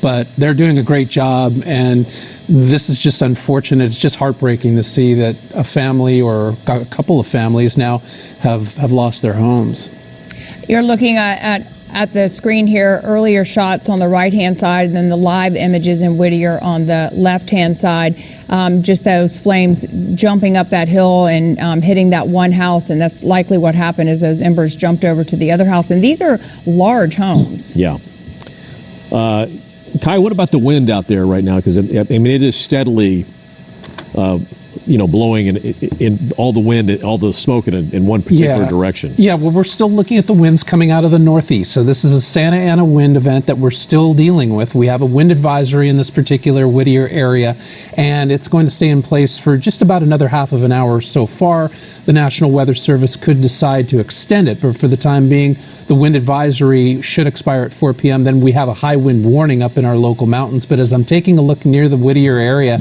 but they're doing a great job. And this is just unfortunate. It's just heartbreaking to see that a family or a couple of families now have, have lost their homes. You're looking at, at at the screen here earlier shots on the right hand side and then the live images in Whittier on the left hand side. Um, just those flames jumping up that hill and um, hitting that one house, and that's likely what happened. Is those embers jumped over to the other house, and these are large homes. Yeah. Uh, Kaj, what about the wind out there right now? Because I mean, it is steadily uh, you know, blowing in, in all the wind, all the smoke in, in one particular yeah. direction. Yeah, well, we're still looking at the winds coming out of the northeast. So this is a Santa Ana wind event that we're still dealing with. We have a wind advisory in this particular Whittier area, and it's going to stay in place for just about another half of an hour so far. The National Weather Service could decide to extend it, but for the time being, the wind advisory should expire at 4 p.m. Then we have a high wind warning up in our local mountains. But as I'm taking a look near the Whittier area,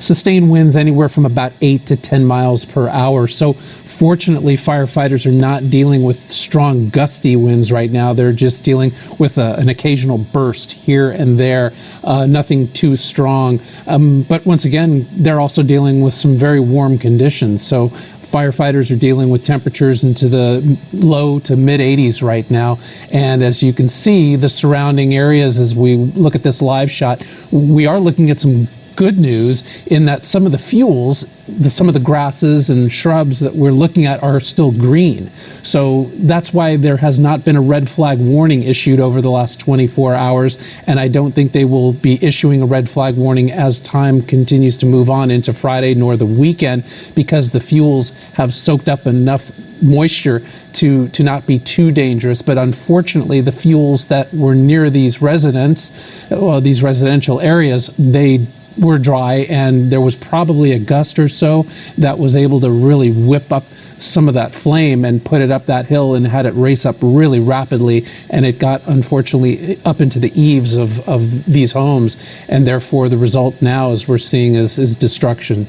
sustained winds anywhere from about 8 to 10 miles per hour. So fortunately, firefighters are not dealing with strong gusty winds right now. They're just dealing with a, an occasional burst here and there, uh, nothing too strong. Um, but once again, they're also dealing with some very warm conditions. So firefighters are dealing with temperatures into the low to mid 80s right now. And as you can see, the surrounding areas, as we look at this live shot, we are looking at some good news in that some of the fuels, the, some of the grasses and shrubs that we're looking at are still green. So that's why there has not been a red flag warning issued over the last 24 hours. And I don't think they will be issuing a red flag warning as time continues to move on into Friday nor the weekend because the fuels have soaked up enough moisture to to not be too dangerous but unfortunately the fuels that were near these residents well these residential areas they were dry, and there was probably a gust or so that was able to really whip up some of that flame and put it up that hill and had it race up really rapidly and it got unfortunately up into the eaves of, of these homes and therefore the result now as we're seeing is, is destruction.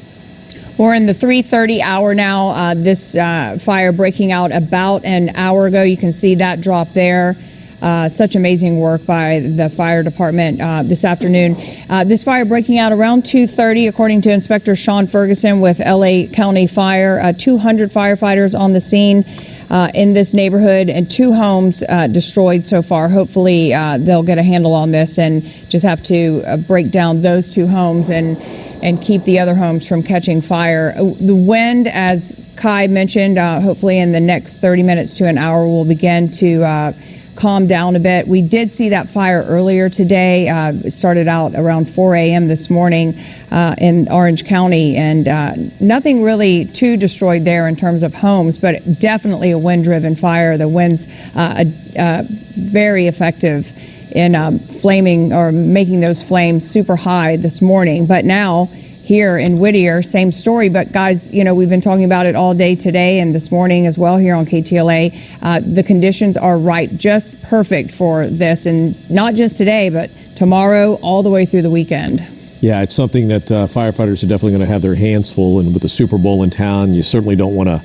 We're in the 3:30 hour now. Uh, this uh, fire breaking out about an hour ago. You can see that drop there. Uh, such amazing work by the fire department uh, this afternoon. Uh, this fire breaking out around 2:30, according to Inspector Sean Ferguson with LA County Fire. Uh, 200 firefighters on the scene. Uh, in this neighborhood and two homes uh, destroyed so far. Hopefully, they'll get a handle on this and just have to break down those two homes and and keep the other homes from catching fire. The wind, as Kaj mentioned, hopefully in the next 30 minutes to an hour, will begin to calmed down a bit. We did see that fire earlier today. Uh, it started out around 4 a.m. this morning uh, in Orange County, and uh, nothing really too destroyed there in terms of homes, but definitely a wind-driven fire. The winds uh, uh, very effective in um, flaming or making those flames super high this morning. But now here in Whittier, same story. But guys, you know, we've been talking about it all day today and this morning as well here on KTLA. Uh, the conditions are right, just perfect for this, and not just today, but tomorrow all the way through the weekend. Yeah, it's something that uh, firefighters are definitely going to have their hands full. And with the Super Bowl in town, you certainly don't want to,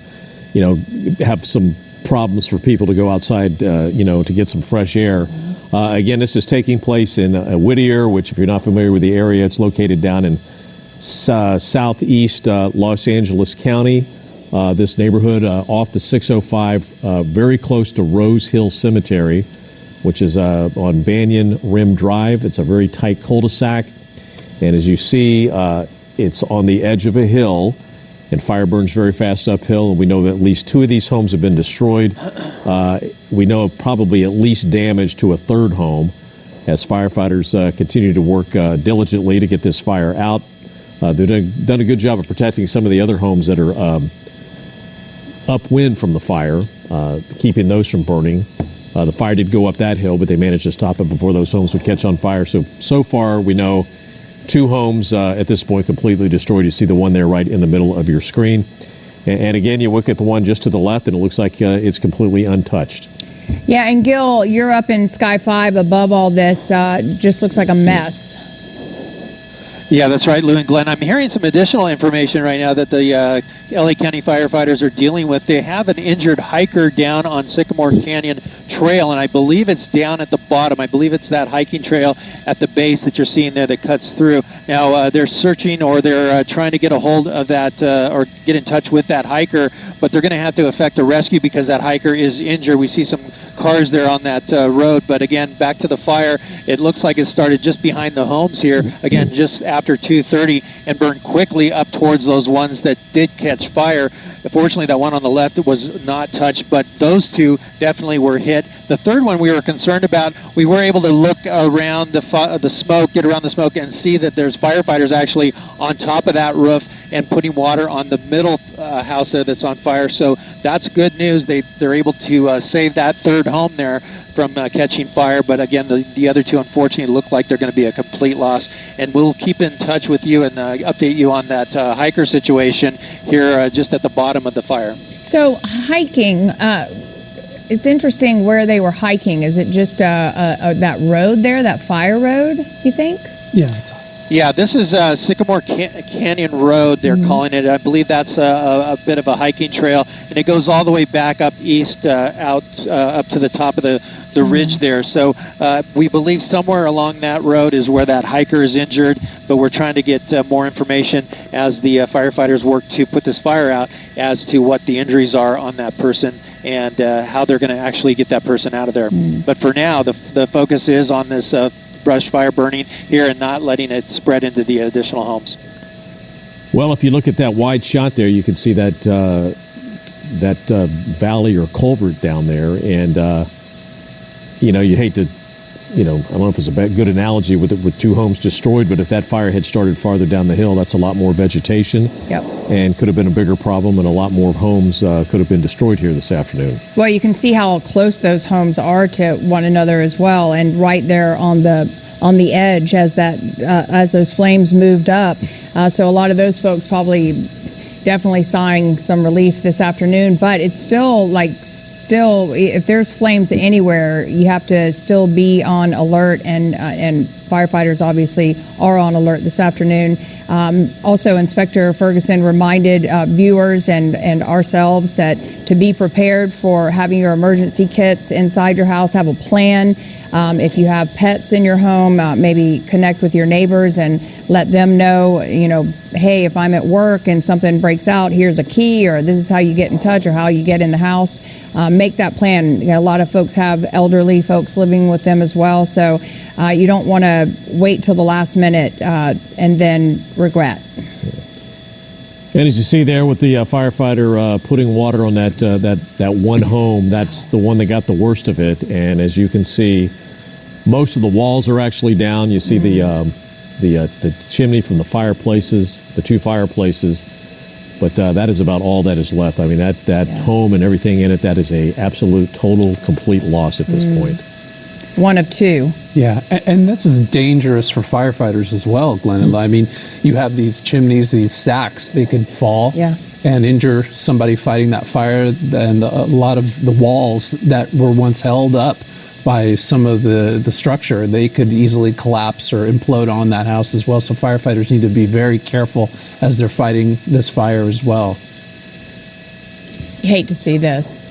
you know, have some problems for people to go outside, uh, you know, to get some fresh air. Uh, again, this is taking place in uh, Whittier, which, if you're not familiar with the area, it's located down in uh, southeast uh, Los Angeles County. Uh, this neighborhood uh, off the 605, uh, very close to Rose Hill Cemetery, which is uh, on Banyan Rim Drive. It's a very tight cul-de-sac. And as you see, it's on the edge of a hill, and fire burns very fast uphill. And we know that at least two of these homes have been destroyed. we know of probably at least damage to a third home as firefighters continue to work diligently to get this fire out. Uh, they've done, done, a good job of protecting some of the other homes that are um, upwind from the fire, uh, keeping those from burning. Uh, the fire did go up that hill, but they managed to stop it before those homes would catch on fire. So, so far, we know two homes uh, at this point completely destroyed. You see the one there right in the middle of your screen. And, and again, you look at the one just to the left, and it looks like uh, it's completely untouched. Yeah, and Gil, you're up in Sky 5 above all this. Uh, just looks like a mess. Yeah, that's right, Lu and Glen. I'm hearing some additional information right now that the uh, LA County firefighters are dealing with. They have an injured hiker down on Sycamore Canyon Trail, and I believe it's down at the bottom. I believe it's that hiking trail at the base that you're seeing there that cuts through. Now, uh, they're searching or they're uh, trying to get a hold of that uh, or get in touch with that hiker, but they're going to have to effect a rescue because that hiker is injured. We see some cars there on that uh, road. But again, back to the fire. It looks like it started just behind the homes here. Again, just after 2:30, and burned quickly up towards those ones that did catch fire. Fortunately, that one on the left was not touched, but those two definitely were hit. The third one we were concerned about. We were able to look around the the smoke, get around the smoke, and see that there's firefighters actually on top of that roof and putting water on the middle uh, house there that's on fire. So that's good news. They they're able to uh, save that third home there from uh, catching fire. But again, the, the other two unfortunately look like they're going to be a complete loss. And we'll keep in touch with you and uh, update you on that uh, hiker situation here uh, just at the bottom of the fire. So hiking, uh, it's interesting where they were hiking. Is it just uh, uh, uh, that road there, that fire road? You think? Yeah, it's Yeah, this is uh, Sycamore Can- Canyon Road, they're calling it. I believe that's a, a, a bit of a hiking trail, and it goes all the way back up east, uh, out uh, up to the top of the, the ridge there. So uh, we believe somewhere along that road is where that hiker is injured, but we're trying to get uh, more information as the uh, firefighters work to put this fire out as to what the injuries are on that person and uh, how they're going to actually get that person out of there. But for now, the, the focus is on this uh, brush fire burning here and not letting it spread into the additional homes. Well, if you look at that wide shot there, you can see that uh, that uh, valley or culvert down there, and uh, you know you hate to, you know, I don't know if it's a good analogy with it, with two homes destroyed, but if that fire had started farther down the hill, that's a lot more vegetation, Yep. and could have been a bigger problem, and a lot more homes uh, could have been destroyed here this afternoon. Well, you can see how close those homes are to one another as well, and right there on the on the edge as that uh, as those flames moved up. Uh, so a lot of those folks probably definitely sighing some relief this afternoon. But it's still like still if there's flames anywhere, you have to still be on alert, and uh, and firefighters obviously are on alert this afternoon. Um, also, Inspector Ferguson reminded uh, viewers and, and ourselves that to be prepared for having your emergency kits inside your house, have a plan. Um, if you have pets in your home, uh, maybe connect with your neighbors and let them know, you know, hey, if I'm at work and something breaks out, here's a key, or this is how you get in touch, or how you get in the house. Uh, make that plan. You know, a lot of folks have elderly folks living with them as well, so uh, you don't want to wait till the last minute uh, and then regret. And as you see there with the uh, firefighter uh, putting water on that uh, that that one home, that's the one that got the worst of it. And as you can see, most of the walls are actually down. You see the um, the uh, the chimney from the fireplaces, the two fireplaces. But uh, that is about all that is left. I mean, that that home and everything in it, that is a absolute, total, complete loss at this point. One of two. Yeah, and, and this is dangerous for firefighters as well, Glen. Mm-hmm. I mean, you have these chimneys, these stacks, they could fall Yeah. and injure somebody fighting that fire. And a lot of the walls that were once held up by some of the, the structure, they could easily collapse or implode on that house as well. So firefighters need to be very careful as they're fighting this fire as well. You hate to see this.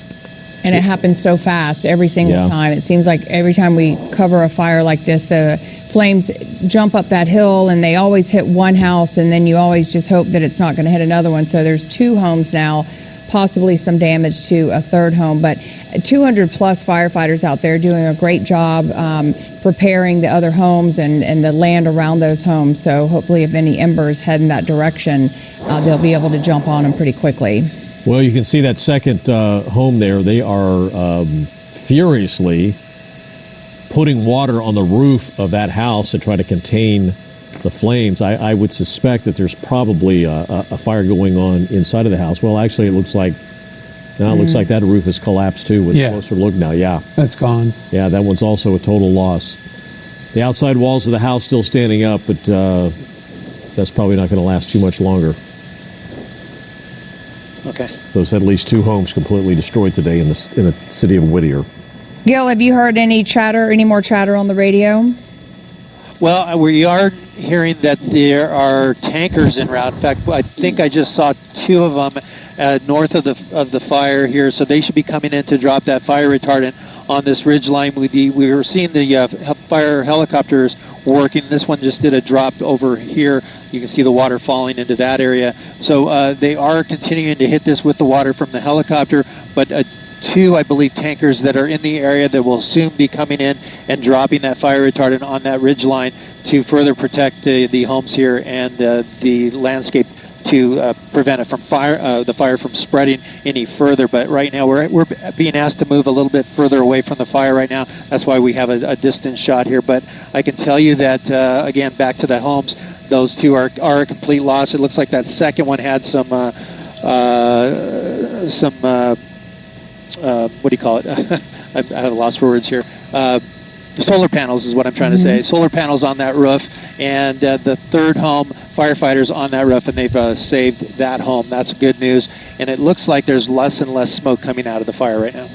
And it happens so fast every single Yeah. time. It seems like every time we cover a fire like this, the flames jump up that hill and they always hit one house, and then you always just hope that it's not going to hit another one. So there's two homes now, possibly some damage to a third home. But 200 plus firefighters out there doing a great job um, preparing the other homes and, and the land around those homes. So hopefully, if any embers head in that direction, uh, they'll be able to jump on them pretty quickly. Well, you can see that second uh, home there. They are um, furiously putting water on the roof of that house to try to contain the flames. I, I would suspect that there's probably a, a, a fire going on inside of the house. Well, actually, it looks like now it looks like that roof has collapsed too. With Yeah. a closer look now, yeah, That's gone. yeah, that one's also a total loss. The outside walls of the house still standing up, but uh, that's probably not going to last too much longer. Okay. So it's at least two homes completely destroyed today in the in the city of Whittier. Gil, have you heard any chatter, any more chatter on the radio? Well, uh, we are hearing that there are tankers en route. In fact, I think I just saw two of them uh, north of the of the fire here, so they should be coming in to drop that fire retardant on this ridge line. We we were seeing the uh, fire helicopters working. This one just did a drop over here. You can see the water falling into that area. So uh, they are continuing to hit this with the water from the helicopter, but. Uh, two, I believe, tankers that are in the area that will soon be coming in and dropping that fire retardant on that ridge line to further protect the, the homes here and uh, the landscape to uh, prevent it from fire, uh, the fire from spreading any further. But right now, we're, we're being asked to move a little bit further away from the fire right now. That's why we have a, a distance shot here. But I can tell you that uh, again, back to the homes, those two are are a complete loss. It looks like that second one had some uh, uh, some uh, what do you call it? I, have lost for words here solar panels is what I'm trying to say. Solar panels on that roof, and uh, the third home firefighters on that roof, and they've uh, saved that home. That's good news, and it looks like there's less and less smoke coming out of the fire right now.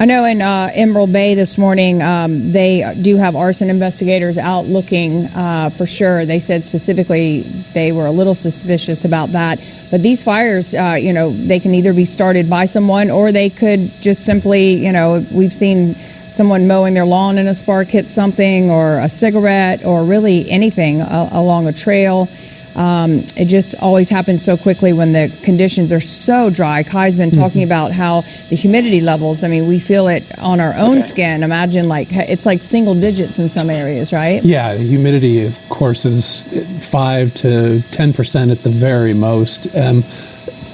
I know in uh, Emerald Bay this morning, um, they do have arson investigators out looking uh, for sure. They said specifically they were a little suspicious about that. But these fires, uh, you know, they can either be started by someone or they could just simply, you know, we've seen someone mowing their lawn and a spark hit something, or a cigarette, or really anything uh, along a trail. Um, it just always happens so quickly when the conditions are so dry. Kaj's been talking Mm-hmm. about how the humidity levels, I mean, we feel it on our own Okay. skin. Imagine like it's like single digits in some areas, right? Yeah, the humidity, of course, is five to ten percent at the very most. Um,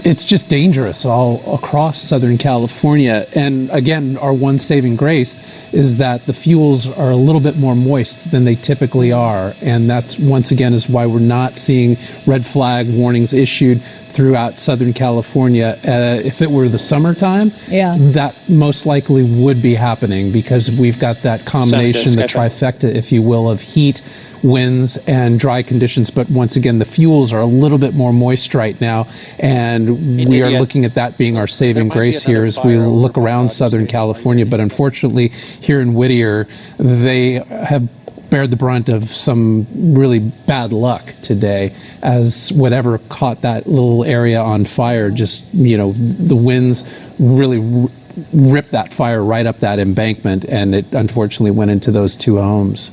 it's just dangerous all across Southern California. And again, our one saving grace is that the fuels are a little bit more moist than they typically are, and that's once again is why we're not seeing red flag warnings issued throughout Southern California. Uh, if it were the summertime, Yeah. that most likely would be happening because we've got that combination, the trifecta, if you will, of heat, winds, and dry conditions. But once again, the fuels are a little bit more moist right now, and we are looking at that being our saving grace here as we look around Southern California. But unfortunately, here in Whittier, they have bared the brunt of some really bad luck today as whatever caught that little area on fire just you know the winds really r- ripped that fire right up that embankment and it unfortunately went into those two homes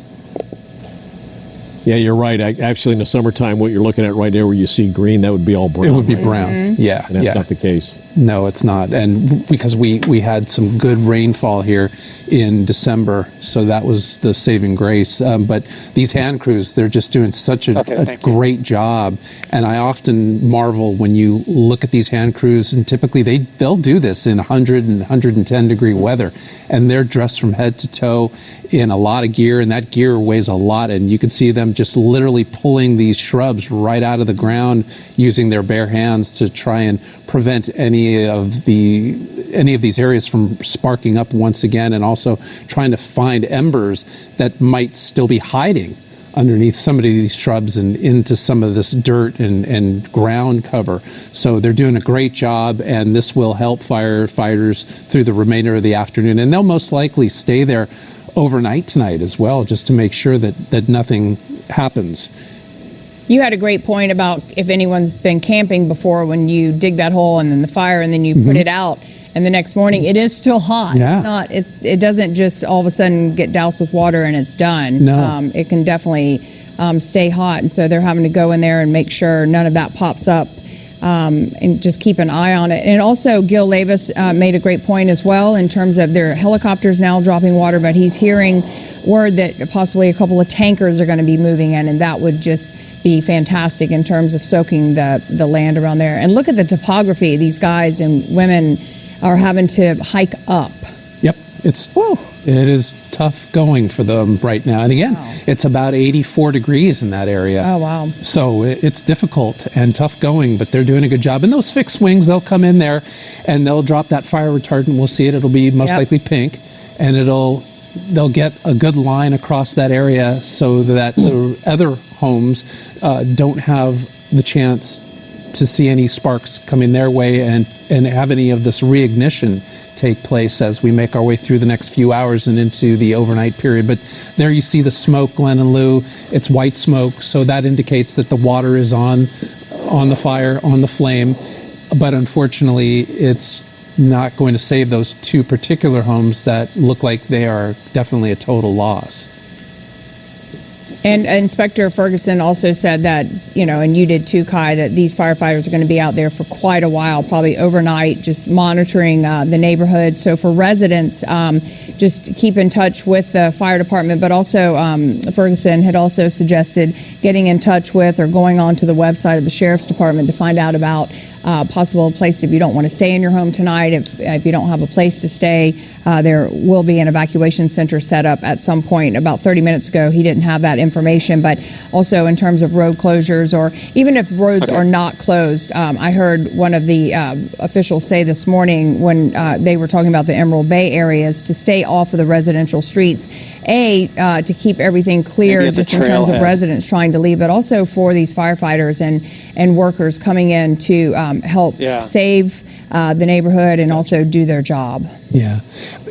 Yeah, you're right. I, actually, in the summertime, what you're looking at right there where you see green, that would be all brown. it would be right? brown yeah And that's yeah not the case. No, it's not. And because we, we had some good rainfall here in December, so that was the saving grace. Um, but these hand crews, they're just doing such a, Okay, a thank you. great job. And I often marvel when you look at these hand crews, and typically they, they'll do this in 100 and 110 degree weather. And they're dressed from head to toe in a lot of gear, and that gear weighs a lot. And you can see them just literally pulling these shrubs right out of the ground using their bare hands to try and prevent any of the any of these areas from sparking up once again and also trying to find embers that might still be hiding underneath some of these shrubs and into some of this dirt and, and ground cover. So they're doing a great job, and this will help firefighters through the remainder of the afternoon. And they'll most likely stay there overnight tonight as well, just to make sure that, that nothing happens. You had a great point about if anyone's been camping before when you dig that hole and then the fire and then you put it out and the next morning it is still hot. Mm-hmm. Yeah. It's not it it doesn't just all of a sudden get doused with water and it's done. No. Um, it can definitely um, stay hot and so they're having to go in there and make sure none of that pops up. Um, and just keep an eye on it. And also, Gil Leyvas uh, made a great point as well in terms of their helicopters now dropping water, but he's hearing word that possibly a couple of tankers are going to be moving in, and that would just be fantastic in terms of soaking the, the land around there. And look at the topography. These guys and women are having to hike up. It's Whoa. it is tough going for them right now. And again, it's about 84 degrees in that area. Oh, wow. So it- it's difficult and tough going, but they're doing a good job. And those fixed wings, they'll come in there and they'll drop that fire retardant. We'll see it. It'll be most Yep. likely pink, and it'll they'll get a good line across that area so that the other homes uh, don't have the chance to see any sparks coming their way and and have any of this reignition take place as we make our way through the next few hours and into the overnight period. But there you see the smoke, Glen and Lu. It's white smoke, so that indicates that the water is on on the fire, on the flame. But unfortunately, it's not going to save those two particular homes that look like they are definitely a total loss. And Inspector Ferguson also said that, you know, and you did too, Kaj, that these firefighters are going to be out there for quite a while, probably overnight, just monitoring uh, the neighborhood. So for residents, um, just keep in touch with the fire department, but also um, Ferguson had also suggested getting in touch with or going onto the website of the sheriff's department to find out about uh, possible place if you don't want to stay in your home tonight, if, if you don't have a place to stay. Uh, there will be an evacuation center set up at some point. About 30 minutes ago, he didn't have that information, but also in terms of road closures or even if roads are not closed. Um, I heard one of the uh, officials say this morning when uh, they were talking about the Emerald Bay areas to stay off of the residential streets. A, uh, to keep everything clear Maybe at the just in terms of residents trying to leave, but also for these firefighters and, and workers coming in to um, help Yeah. save uh, the neighborhood and also do their job. Yeah.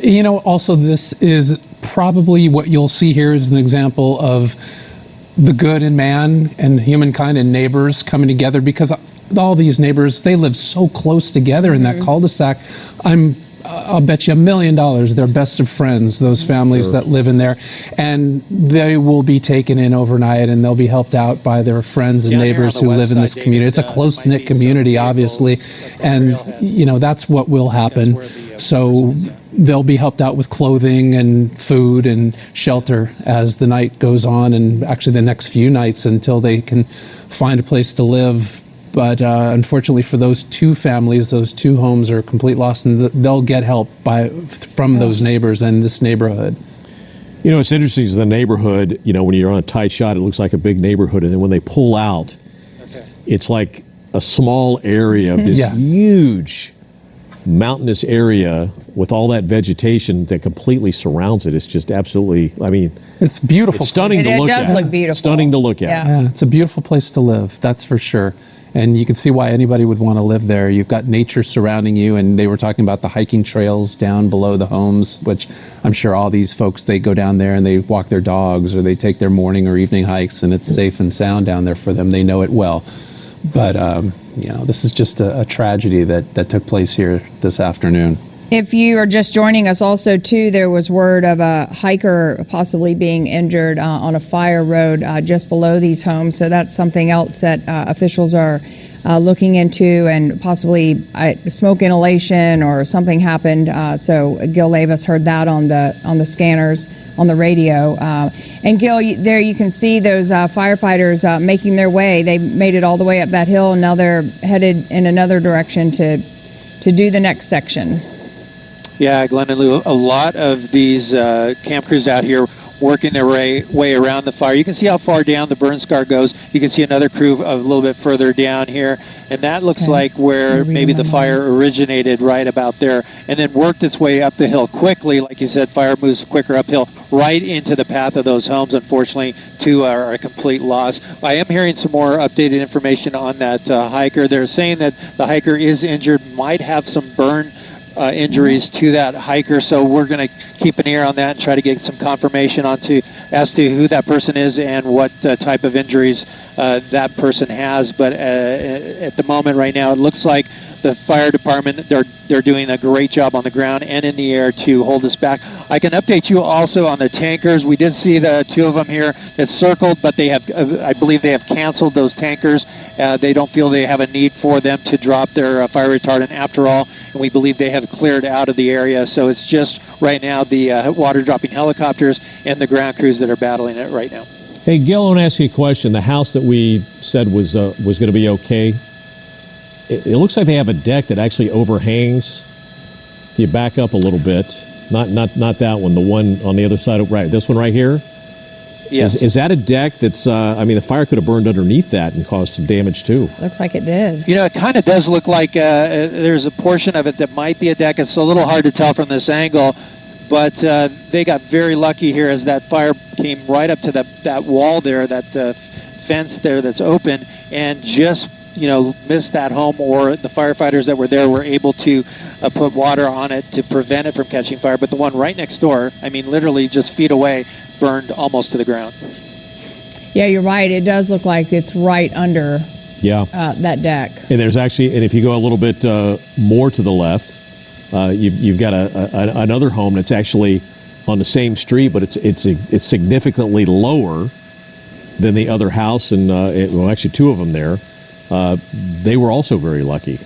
You know, also, this is probably what you'll see here is an example of the good in man and humankind and neighbors coming together because all these neighbors, they live so close together in that cul-de-sac. I'm I'll bet you a million dollars they're best of friends, those families that live in there. And they will be taken in overnight and they'll be helped out by their friends and Down neighbors who live in this David, community. It's a close knit community, obviously. And, you know, that's what will happen. the, uh, So they'll be helped out with clothing and food and shelter as the night goes on, and actually the next few nights until they can find a place to live. But uh, unfortunately, for those two families, those two homes are complete loss, and th- they'll get help by from those neighbors and this neighborhood. You know, it's interesting is the neighborhood, you know, when you're on a tight shot, it looks like a big neighborhood. And then when they pull out, it's like a small area of this Yeah. huge mountainous area with all that vegetation that completely surrounds it. It's just absolutely, I mean, It's beautiful. it's stunning It- to it look does look beautiful. Stunning to look at. Yeah. Yeah, it's a beautiful place to live, that's for sure. And you can see why anybody would want to live there. You've got nature surrounding you, and they were talking about the hiking trails down below the homes, which I'm sure all these folks they go down there and they walk their dogs or they take their morning or evening hikes, and it's safe and sound down there for them. They know it well. But um, you know, this is just a, a tragedy that that took place here this afternoon. If you are just joining us, also too, there was word of a hiker possibly being injured uh, on a fire road uh, just below these homes. So that's something else that uh, officials are uh, looking into, and possibly uh, smoke inhalation or something happened. Uh, so Gil Leyvas heard that on the on the scanners on the radio. Uh, and Gil, you, there you can see those uh, firefighters uh, making their way. They made it all the way up that hill, and now they're headed in another direction to to do the next section. Yeah, Glen and Lu, a lot of these uh, camp crews out here working their way, way around the fire. You can see how far down the burn scar goes. You can see another crew a little bit further down here, and that looks Okay. like where maybe the fire originated right about there, and then worked its way up the hill quickly. Like you said, fire moves quicker uphill, right into the path of those homes. Unfortunately, two are a complete loss. I am hearing some more updated information on that uh, hiker. They're saying that the hiker is injured, might have some burn uh, injuries to that hiker. So we're going to keep an ear on that and try to get some confirmation onto as to who that person is and what uh, type of injuries uh, that person has. But uh, at the moment, right now, it looks like the fire department they're they're doing a great job on the ground and in the air to hold us back. I can update you also on the tankers. We did see the two of them here that circled, but they have uh, I believe they have canceled those tankers. Uh, they don't feel they have a need for them to drop their uh, fire retardant after all, and we believe they have cleared out of the area. So it's just right now the uh, water dropping helicopters and the ground crews that are battling it right now. Hey, Gil, I want to ask you a question. The house that we said was uh, was going to be okay, it, it looks like they have a deck that actually overhangs. If you back up a little bit, not not not that one, the one on the other side of right, this one right here. Yes. Is, is that a deck that's? Uh, I mean, the fire could have burned underneath that and caused some damage too. Looks like it did. You know, it kind of does look like uh, there's a portion of it that might be a deck. It's a little hard to tell from this angle, but uh, they got very lucky here as that fire came right up to that, that wall there, that uh, fence there that's open, and just you know, missed that home, or the firefighters that were there were able to uh, put water on it to prevent it from catching fire. But the one right next door, I mean, literally just feet away, burned almost to the ground. Yeah, you're right. It does look like it's right under Yeah. uh, that deck. And there's actually, and if you go a little bit uh, more to the left, uh, you've, you've got a, a, another home that's actually on the same street, but it's it's it's significantly lower than the other house, and uh, it, well, actually two of them there. Uh, they were also very lucky.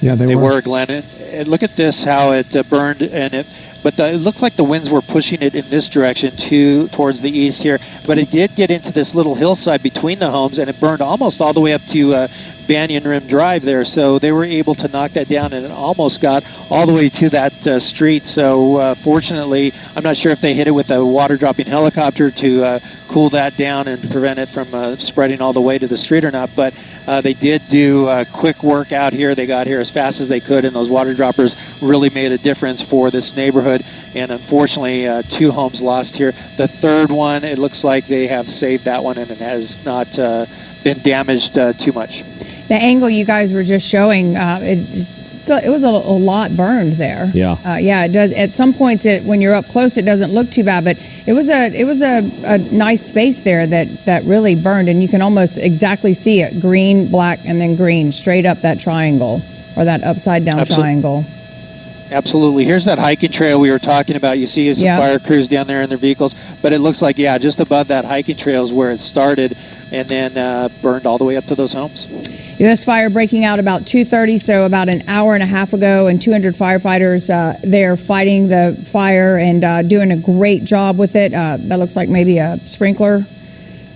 Yeah, they, They were, Glen. And, and look at this, how it uh, burned, and it. But the, it looked like the winds were pushing it in this direction to towards the east here. But it did get into this little hillside between the homes, and it burned almost all the way up to uh, Banyan Rim Drive there. So they were able to knock that down, and it almost got all the way to that uh, street. So uh, fortunately, I'm not sure if they hit it with a water dropping helicopter to uh, cool that down and prevent it from uh, spreading all the way to the street or not. But uh, they did do uh, quick work out here. They got here as fast as they could, and those water droppers really made a difference for this neighborhood. And unfortunately, two homes lost here. The third one, it looks like they have saved that one, and it has not been damaged too much. The angle you guys were just showing, uh, it, it's a, it was a, a lot burned there. Yeah. Uh, yeah, it does. At some points, it when you're up close, it doesn't look too bad, but it was a it was a, a nice space there that that really burned, and you can almost exactly see it: green, black, and then green, straight up that triangle or that upside down Absol- triangle. Absolutely. Here's that hiking trail we were talking about. You see some Yeah. fire crews down there in their vehicles, but it looks like, yeah, just above that hiking trail is where it started and then uh, burned all the way up to those homes. This fire breaking out about 2:30, so about an hour and a half ago, and 200 firefighters uh, there fighting the fire and uh, doing a great job with it. Uh, that looks like maybe a sprinkler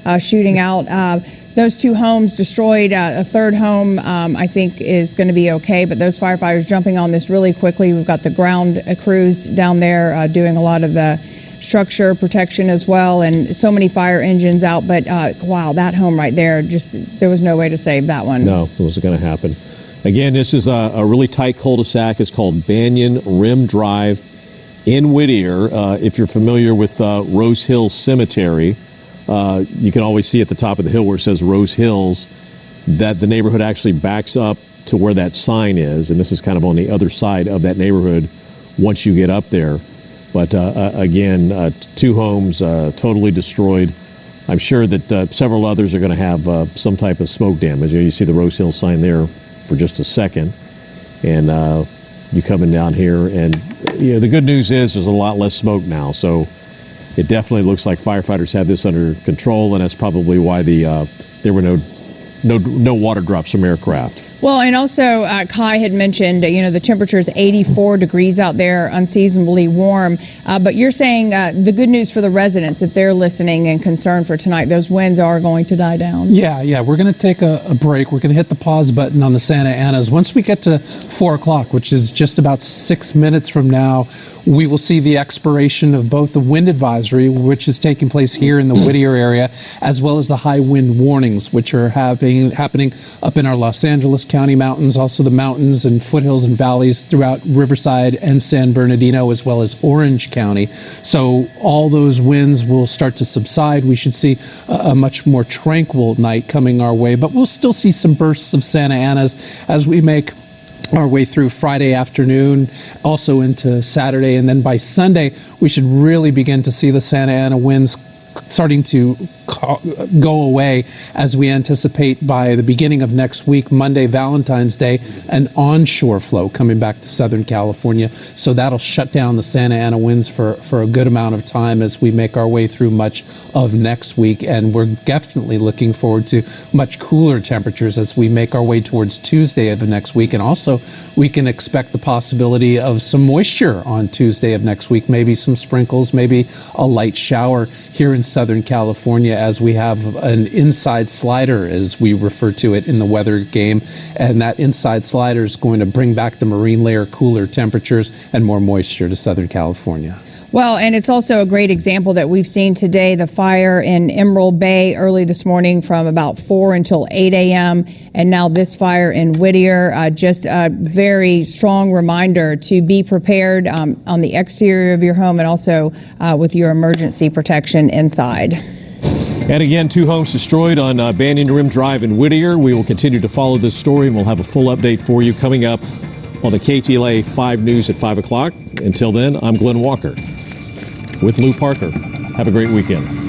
uh, shooting out. Uh, those two homes destroyed. Uh, a third home, um, I think, is going to be okay. But those firefighters jumping on this really quickly. We've got the ground crews down there doing a lot of the structure protection as well, and so many fire engines out. But uh, wow, that home right there, just there was no way to save that one. No, it wasn't going to happen. Again, this is a, a really tight cul-de-sac. It's called Banyan Rim Drive in Whittier. Uh, if you're familiar with uh, Rose Hill Cemetery, uh, you can always see at the top of the hill where it says Rose Hills that the neighborhood actually backs up to where that sign is, and this is kind of on the other side of that neighborhood once you get up there. But uh, uh, again, uh, two homes totally destroyed. I'm sure that several others are going to have some type of smoke damage. You, see the Rose Hill sign there for just a second, and you coming down here, and you know, the good news is there's a lot less smoke now. So it definitely looks like firefighters have this under control, and that's probably why the uh, there were no no no water drops from aircraft. Well, and also uh, Kaj had mentioned, you know, the temperature is 84 degrees out there, unseasonably warm. Uh, but you're saying uh, the good news for the residents, if they're listening and concerned for tonight, those winds are going to die down. Yeah, yeah. We're going to take a, a break. We're going to hit the pause button on the Santa Anas. Once we get to four o'clock, which is just about six minutes from now, we will see the expiration of both the wind advisory, which is taking place here in the Whittier area, as well as the high wind warnings, which are happening happening up in our Los Angeles County mountains, also the mountains and foothills and valleys throughout Riverside and San Bernardino, as well as Orange County. So all those winds will start to subside. We should see a, a much more tranquil night coming our way, but we'll still see some bursts of Santa Anas as we make our way through Friday afternoon, also into Saturday, and then by Sunday, we should really begin to see the Santa Ana winds starting to go away as we anticipate by the beginning of next week, Monday, Valentine's Day, an onshore flow coming back to Southern California. So that'll shut down the Santa Ana winds for, for a good amount of time as we make our way through much of next week. And we're definitely looking forward to much cooler temperatures as we make our way towards Tuesday of the next week. And also, we can expect the possibility of some moisture on Tuesday of next week, maybe some sprinkles, maybe a light shower here in Southern California as we have an inside slider, as we refer to it in the weather game. And that inside slider is going to bring back the marine layer cooler temperatures and more moisture to Southern California. Well, and it's also a great example that we've seen today the fire in Emerald Bay early this morning from about 4 until 8 a.m. And now this fire in Whittier. Uh, just a very strong reminder to be prepared um, on the exterior of your home and also uh, with your emergency protection inside. And again, two homes destroyed on uh, Banyan Rim Drive in Whittier. We will continue to follow this story and we'll have a full update for you coming up on the KTLA 5 News at 5 o'clock. Until then, I'm Glen Walker with Lu Parker. Have a great weekend.